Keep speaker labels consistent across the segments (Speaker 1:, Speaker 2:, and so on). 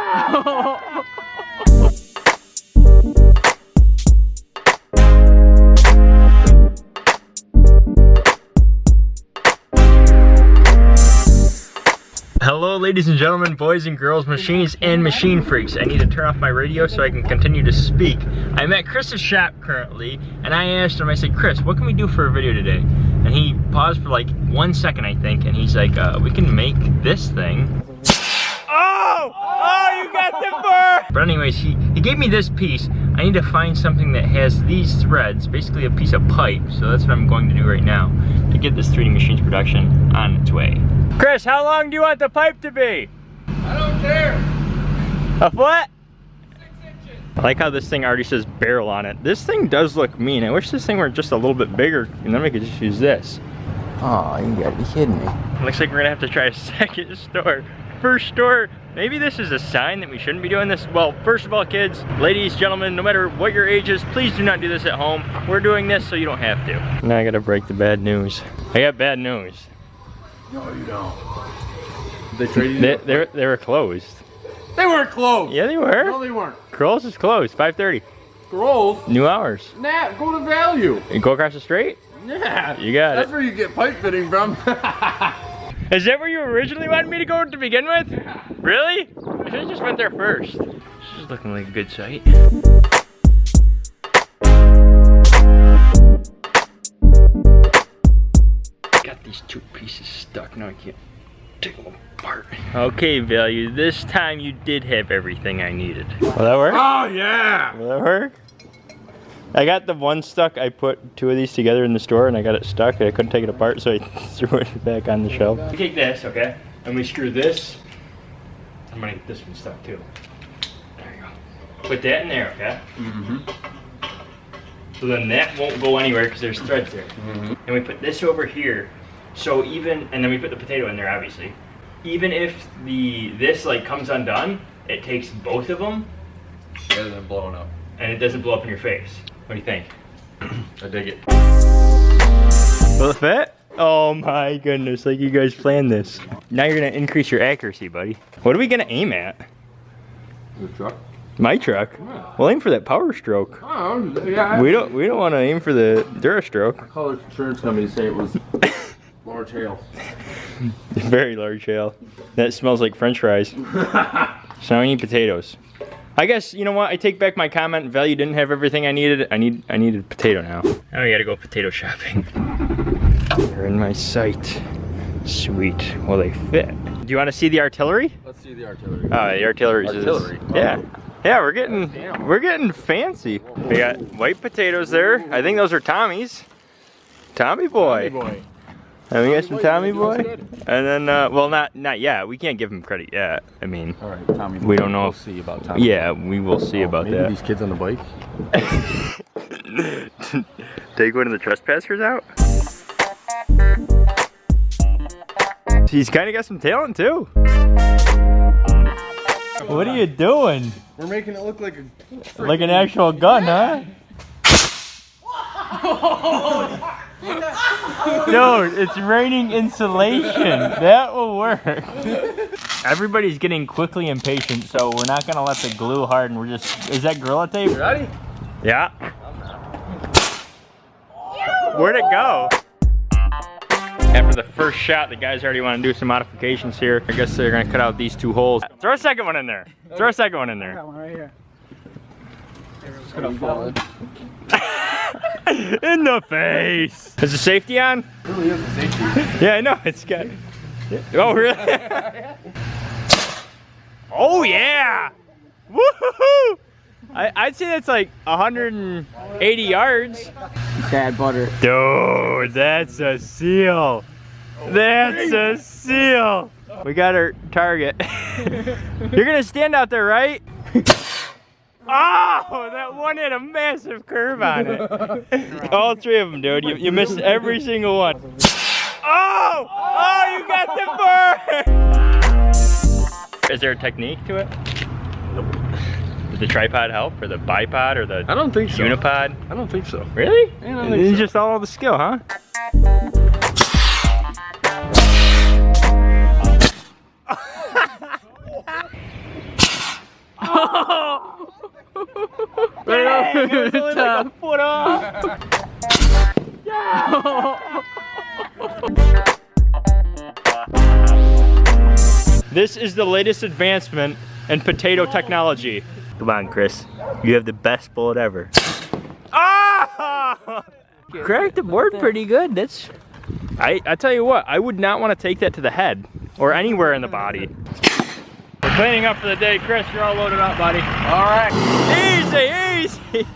Speaker 1: Hello ladies and gentlemen, boys and girls, machines and machine freaks. I need to turn off my radio so I can continue to speak. I'm at Chris's shop currently, and I asked him, I said, Chris, what can we do for a video today? And he paused for like one second, I think, and he's like, uh, we can make this thing. Got the burr! But anyways, he, he gave me this piece. I need to find something that has these threads, basically a piece of pipe. So that's what I'm going to do right now to get this 3D Machines production on its way. Chris, how long do you want the pipe to be?
Speaker 2: I don't care.
Speaker 1: A foot?
Speaker 2: Six inches.
Speaker 1: I like how this thing already says barrel on it. This thing does look mean. I wish this thing were just a little bit bigger and then we could just use this. Oh, you gotta be kidding me. Looks like we're gonna have to try a second store. First store, maybe this is a sign that we shouldn't be doing this. Well, first of all, kids, ladies, gentlemen, no matter what your age is, please do not do this at home. We're doing this so you don't have to. Now I gotta break the bad news. I got bad news.
Speaker 2: No, you don't. They traded
Speaker 1: They,
Speaker 2: you?
Speaker 1: they, they were closed.
Speaker 2: They weren't closed.
Speaker 1: Yeah, they were.
Speaker 2: No, they weren't.
Speaker 1: Kroll's is closed, 5.30.
Speaker 2: Grove.
Speaker 1: New hours.
Speaker 2: Nah, go to value.
Speaker 1: You go across the street?
Speaker 2: Yeah.
Speaker 1: You got
Speaker 2: That's
Speaker 1: it.
Speaker 2: where you get pipe fitting from.
Speaker 1: Is that where you originally wanted me to go to begin with? Really? I should have just went there first. This is looking like a good site. Got these two pieces stuck. Now I can't take them apart. Okay, Value. This time you did have everything I needed. Will that work?
Speaker 2: oh, yeah.
Speaker 1: Will that work? I got the one stuck. I put two of these together in the store and I got it stuck and I couldn't take it apart, so I threw it back on the shelf. We take this, okay? And we screw this. I'm gonna get this one stuck too. There you go. Put that in there, okay?
Speaker 2: Mm-hmm.
Speaker 1: So then that won't go anywhere because there's threads there.
Speaker 2: Mm -hmm.
Speaker 1: And we put this over here. So even, and then we put the potato in there, obviously. Even if the this like comes undone, it takes both of them
Speaker 2: It doesn't blow up.
Speaker 1: and it doesn't blow up in your face. What do you think?
Speaker 2: I dig it.
Speaker 1: Will it fit? Oh my goodness, like you guys planned this. Now you're gonna increase your accuracy, buddy. What are we gonna aim at?
Speaker 2: The truck?
Speaker 1: My truck?
Speaker 2: Yeah.
Speaker 1: We'll aim for that power stroke.
Speaker 2: Oh, yeah.
Speaker 1: We don't we don't wanna aim for the Durastroke.
Speaker 2: Color insurance company to say it was large hail.
Speaker 1: Very large hail. That smells like french fries. So now we need potatoes. I guess you know what? I take back my comment. Value didn't have everything I needed. I need I needed potato now. Oh, now we gotta go potato shopping. They're in my sight. Sweet. Will they fit? Do you want to see the artillery?
Speaker 2: Let's see the artillery.
Speaker 1: Oh, the artillery. is.
Speaker 2: Artillery.
Speaker 1: Yeah. Oh. Yeah, we're getting
Speaker 2: Damn.
Speaker 1: we're getting fancy. We got white potatoes there. I think those are Tommy's. Tommy boy.
Speaker 2: Tommy boy.
Speaker 1: And we got some Tommy
Speaker 2: boy,
Speaker 1: boy.
Speaker 2: you doing good.
Speaker 1: And then, uh, well, not not yet. We can't give him credit yet. I mean,
Speaker 2: All right, Tommy.
Speaker 1: We don't know
Speaker 2: We'll see about Tommy.
Speaker 1: yeah, we will see
Speaker 2: Oh,
Speaker 1: about
Speaker 2: maybe
Speaker 1: that.
Speaker 2: these kids on the bike.
Speaker 1: Take one of the trespassers out. He's kind of got some talent too. What are you doing?
Speaker 2: We're making it look like a.
Speaker 1: Like an actual gun, huh? Dude, it's raining insulation. That will work. Everybody's getting quickly impatient, so we're not gonna let the glue harden. We're just, is that Gorilla Tape?
Speaker 2: Ready?
Speaker 1: Yeah. Where'd it go? After the first shot, the guys already want to do some modifications here. I guess they're gonna cut out these two holes. Throw a second one in there. Throw a second one in there.
Speaker 3: one right here.
Speaker 1: It's gonna in the face. Is the safety on?
Speaker 2: Really is a safety.
Speaker 1: Yeah, I know. It's got. Oh, really? oh, yeah. Woohoo! I, I'd say that's like 180 yards.
Speaker 3: Bad butter.
Speaker 1: Dude, that's a seal. That's a seal. We got our target. You're gonna stand out there, right? Oh, that one had a massive curve on it. All three of them, dude. You, you missed every single one. Oh! Oh, you got the bird! Is there a technique to it? Nope. Did the tripod help, or the bipod, or the
Speaker 2: I don't think so.
Speaker 1: unipod?
Speaker 2: I don't think so.
Speaker 1: Really?
Speaker 2: I don't think
Speaker 1: It's
Speaker 2: so.
Speaker 1: just all the skill, huh? Oh. It was only like a foot off. This is the latest advancement in potato technology. Come on, Chris. You have the best bullet ever. Ah! Cracked the board pretty good. That's. I I tell you what, I would not want to take that to the head or anywhere in the body. Cleaning up for the day, Chris. You're all loaded up, buddy.
Speaker 2: All right.
Speaker 1: Easy, easy.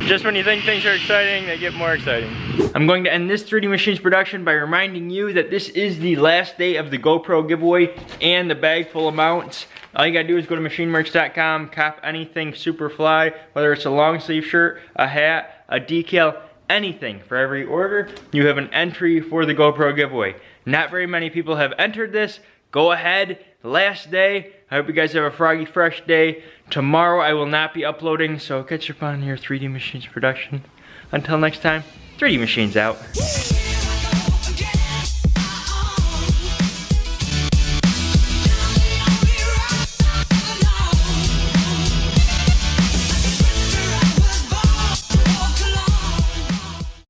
Speaker 1: Just when you think things are exciting, they get more exciting. I'm going to end this 3D Machines production by reminding you that this is the last day of the GoPro giveaway and the bag full of mounts. All you gotta do is go to machinemerch.com, cop anything Superfly, whether it's a long sleeve shirt, a hat, a decal, anything. For every order, you have an entry for the GoPro giveaway. Not very many people have entered this. Go ahead, last day. I hope you guys have a froggy fresh day. Tomorrow I will not be uploading, so catch up on your 3D Machines production. Until next time, 3D Machines out.